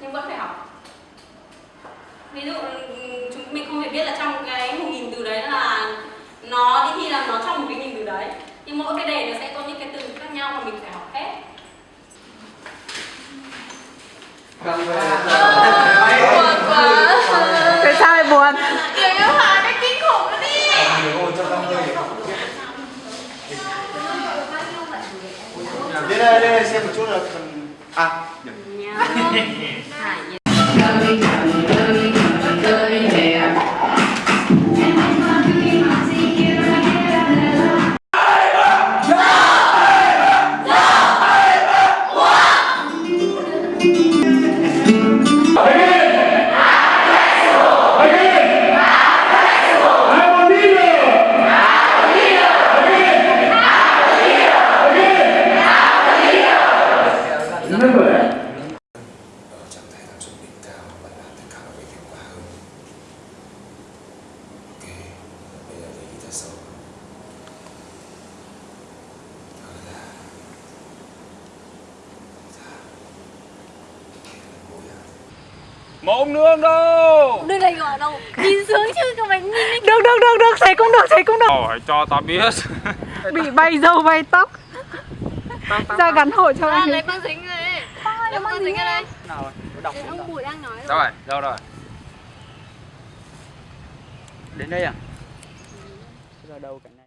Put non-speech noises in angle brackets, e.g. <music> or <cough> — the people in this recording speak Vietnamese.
nhưng vẫn phải học. Ví dụ chúng mình không thể biết là trong cái một nghìn từ đấy là nó đi thi là nó trong một cái nghìn từ đấy. Nhưng mỗi cái đề nó sẽ có những cái từ khác nhau mà mình phải học hết. Buồn Tại sao lại buồn? Người yêu Hà cái kinh khủng luôn đi. Đến đây, đến đây xem một chút là phần... À, được. Ở một nương đâu. Đừng này gọi đâu? Nhìn xuống chứ các bạn nhìn đi. Được được được được, thầy cũng được, thầy cũng được. hỏi cho ta biết. <laughs> Bị bay dâu bay tóc. Ra gắn hộ cho anh. lấy băng dính rồi đấy Lấy băng dính ở đây. Cái ông Bùi đang nói đâu rồi. đâu rồi? Đến đây à? Ra đâu cảnh này